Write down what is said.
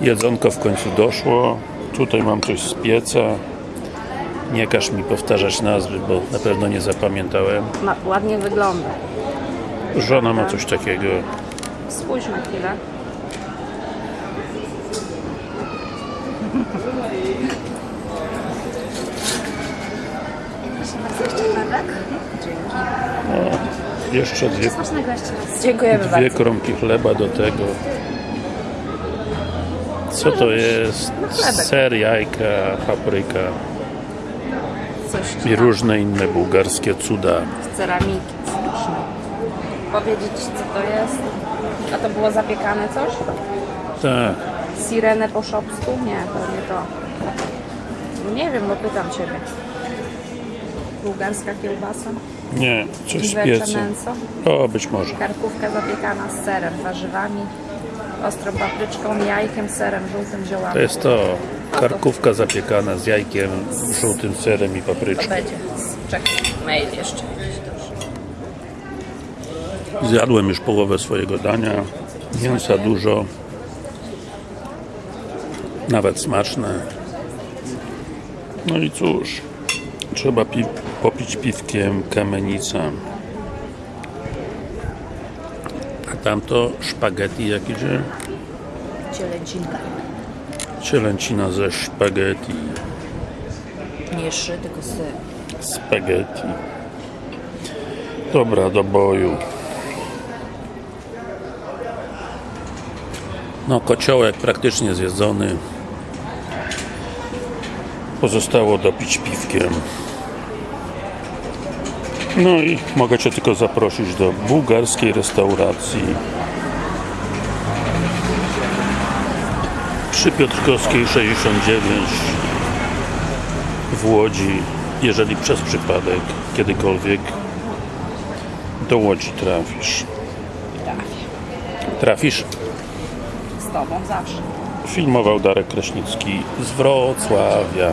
Jedzonko w końcu doszło. Tutaj mam coś z pieca. Nie każ mi powtarzać nazwy, bo na pewno nie zapamiętałem. Ma, ładnie wygląda. Żona ma coś takiego. Spójrz na chwilę. Jeszcze dwie, Smacznego jeszcze. Dziękujemy dwie bardzo. kromki chleba do tego. Co to jest? chlebek. Ser, jajka, papryka Coś i różne inne bułgarskie cuda. z ceramiki. Smaczne. Powiedzieć co to jest? A to było zapiekane coś? Tak. Sirene po szopsku? Nie, to nie to. Nie wiem, bo pytam Ciebie. Bułgarska kiełbasa? Nie, coś z mięso? O, być może. Karkówka zapiekana z serem, warzywami, ostrą papryczką, jajkiem, serem, żółtym To ziołami. jest to. Karkówka zapiekana z jajkiem, żółtym serem i To papryczką. będzie. Czekaj, mail jeszcze. Zjadłem już połowę swojego dania. Mięsa dużo. Nawet smaczne. No i cóż, trzeba pi popić piwkiem kamienica. A tamto szpaghetti jak idzie? Cielęcinka. Cielęcina ze szpaghetti. Nie szy, tylko syr. Spaghetti. Dobra, do boju. No, kociołek praktycznie zjedzony. Pozostało dopić piwkiem. No i mogę Cię tylko zaprosić do bułgarskiej restauracji przy Piotrkowskiej 69 w Łodzi, jeżeli przez przypadek kiedykolwiek do Łodzi trafisz. Trafię. Trafisz? Z Tobą zawsze. Filmował Darek Kraśnicki z Wrocławia.